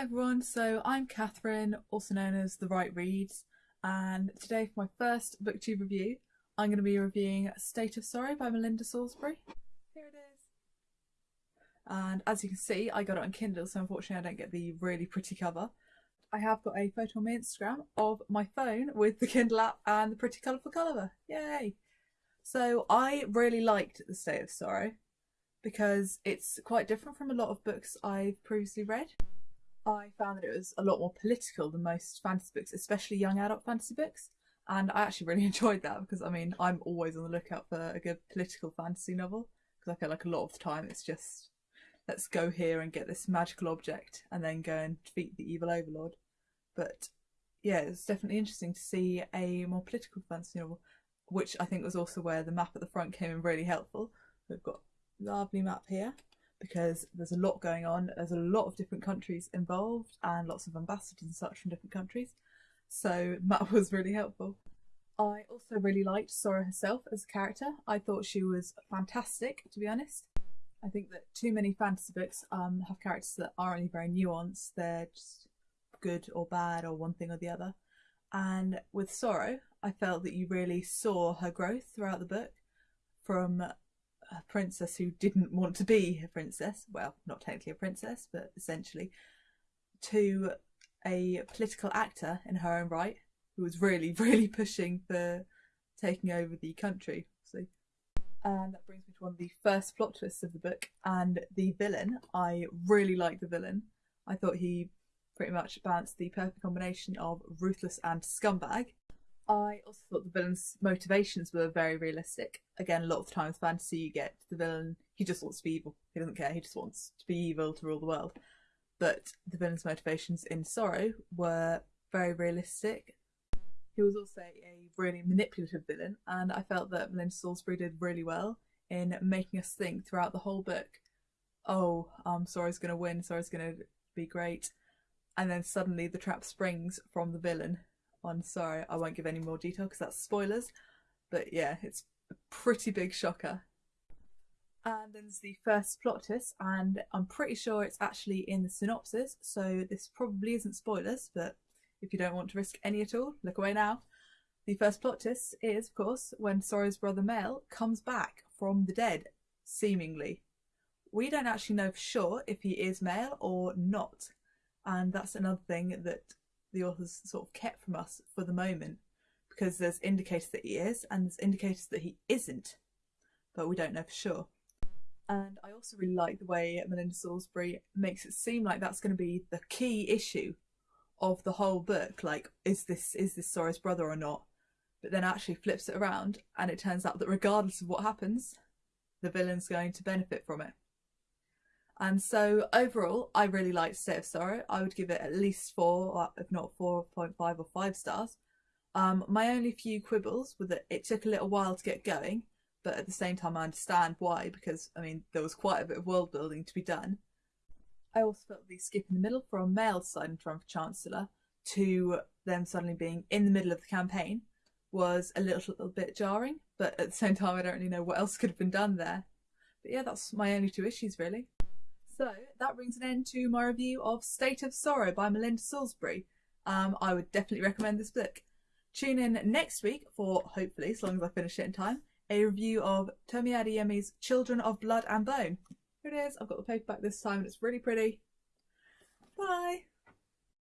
everyone, so I'm Catherine, also known as The Right Reads, and today for my first booktube review, I'm going to be reviewing State of Sorrow by Melinda Salisbury. Here it is. And as you can see, I got it on Kindle, so unfortunately I don't get the really pretty cover. I have got a photo on my Instagram of my phone with the Kindle app and the pretty colourful cover. Yay! So I really liked The State of Sorrow because it's quite different from a lot of books I've previously read. I found that it was a lot more political than most fantasy books, especially young adult fantasy books. And I actually really enjoyed that because I mean, I'm always on the lookout for a good political fantasy novel because I feel like a lot of the time it's just let's go here and get this magical object and then go and defeat the evil overlord. But yeah, it's definitely interesting to see a more political fantasy novel, which I think was also where the map at the front came in really helpful. We've got lovely map here because there's a lot going on. There's a lot of different countries involved and lots of ambassadors and such from different countries. So that was really helpful. I also really liked Sorrow herself as a character. I thought she was fantastic, to be honest. I think that too many fantasy books um, have characters that aren't really very nuanced. They're just good or bad or one thing or the other. And with Sorrow, I felt that you really saw her growth throughout the book from a princess who didn't want to be a princess, well, not technically a princess, but essentially, to a political actor in her own right who was really, really pushing for taking over the country. So, and that brings me to one of the first plot twists of the book and the villain. I really liked the villain. I thought he pretty much balanced the perfect combination of ruthless and scumbag. I also thought the villain's motivations were very realistic. Again, a lot of the time with fantasy, you get the villain, he just wants to be evil. He doesn't care, he just wants to be evil to rule the world. But the villain's motivations in Sorrow were very realistic. He was also a really manipulative villain, and I felt that Melinda Salisbury did really well in making us think throughout the whole book oh, um, Sorrow's going to win, Sorrow's going to be great. And then suddenly the trap springs from the villain one. Sorry, I won't give any more detail because that's spoilers. But yeah, it's a pretty big shocker. And then there's the first plot twist, and I'm pretty sure it's actually in the synopsis, so this probably isn't spoilers, but if you don't want to risk any at all, look away now. The first plot twist is, of course, when Sorrow's brother Mael comes back from the dead, seemingly. We don't actually know for sure if he is Mael or not, and that's another thing that the authors sort of kept from us for the moment because there's indicators that he is and there's indicators that he isn't, but we don't know for sure. And I also really like the way Melinda Salisbury makes it seem like that's going to be the key issue of the whole book. Like, is this is this Sorrow's brother or not? But then actually flips it around, and it turns out that regardless of what happens, the villain's going to benefit from it. And so overall, I really liked State of Sorrow. I would give it at least four, if not 4.5 or 5 stars. Um, my only few quibbles were that it took a little while to get going, but at the same time I understand why, because, I mean, there was quite a bit of world building to be done. I also felt the skip in the middle from Mael to run for Chancellor to them suddenly being in the middle of the campaign was a little, little bit jarring, but at the same time I don't really know what else could have been done there. But yeah, that's my only two issues really. So that brings an end to my review of State of Sorrow by Melinda Salisbury. Um, I would definitely recommend this book. Tune in next week for, hopefully, as long as I finish it in time, a review of Tomi Adeyemi's Children of Blood and Bone. Here it is. I've got the paperback this time and it's really pretty. Bye!